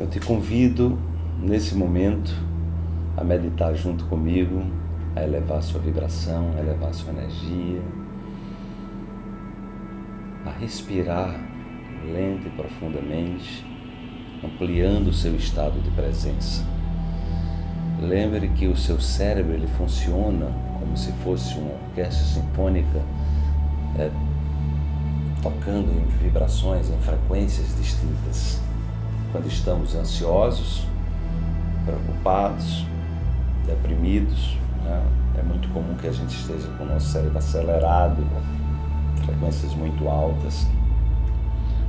Eu te convido nesse momento a meditar junto comigo, a elevar sua vibração, a elevar sua energia, a respirar lenta e profundamente, ampliando o seu estado de presença. Lembre que o seu cérebro ele funciona como se fosse uma orquestra sinfônica é, tocando em vibrações, em frequências distintas. Quando estamos ansiosos, preocupados, deprimidos, né? é muito comum que a gente esteja com o nosso cérebro acelerado, frequências muito altas,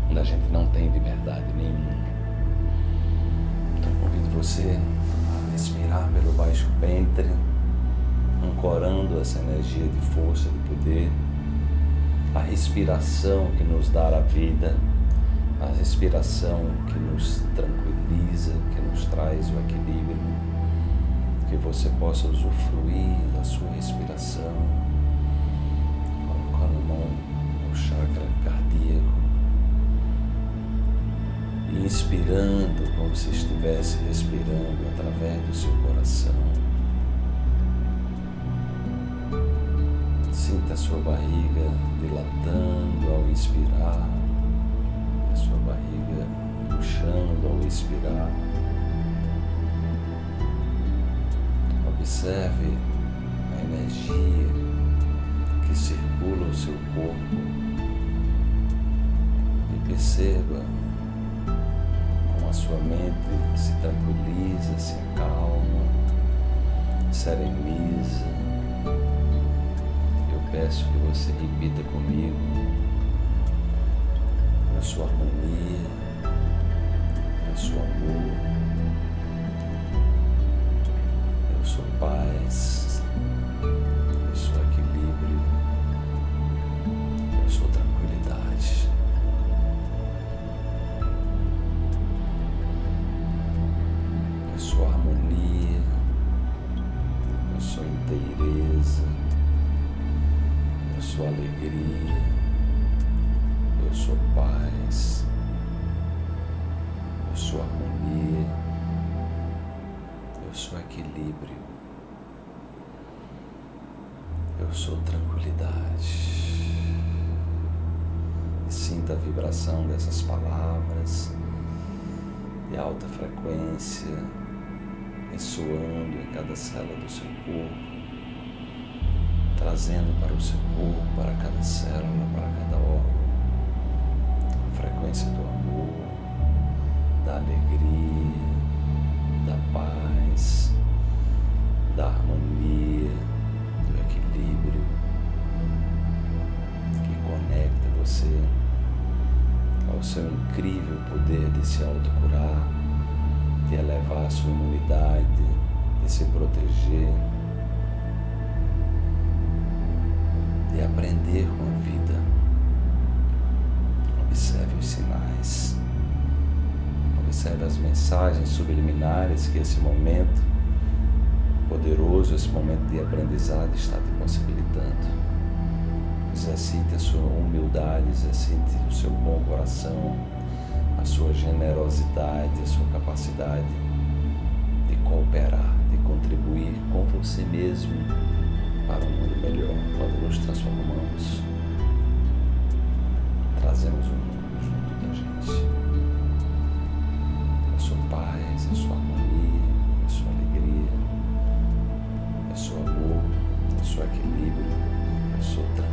onde a gente não tem liberdade nenhuma. Então convido você a respirar pelo baixo ventre, ancorando essa energia de força, de poder, a respiração que nos dá a vida, a respiração que nos tranquiliza, que nos traz o equilíbrio, que você possa usufruir da sua respiração, colocando a mão no chakra cardíaco, e inspirando como se estivesse respirando através do seu coração. Sinta a sua barriga dilatando ao inspirar, sua barriga puxando ao expirar. Observe a energia que circula o seu corpo e perceba como a sua mente se tranquiliza, se acalma, sereniza. Eu peço que você repita comigo a sua sua amor. Eu sou paz, eu sou equilíbrio, eu sou tranquilidade. Eu sou harmonia, eu sou inteireza, eu sou alegria, eu sou paz, eu sou harmonia, eu sou equilíbrio, eu sou tranquilidade. Sinta a vibração dessas palavras de alta frequência ressoando em cada célula do seu corpo, trazendo para o seu corpo, para você ao seu incrível poder de se autocurar, de elevar a sua imunidade, de se proteger, de aprender com a vida. Observe os sinais, observe as mensagens subliminares que esse momento poderoso, esse momento de aprendizado está te possibilitando. Exercite a sua humildade, exercite o seu bom coração, a sua generosidade, a sua capacidade de cooperar, de contribuir com você mesmo para um mundo melhor. Quando nos transformamos, trazemos o mundo junto da gente. Eu sou paz, eu sou harmonia, eu sou alegria, eu sou amor, eu sou equilíbrio, eu sou tranquilidade.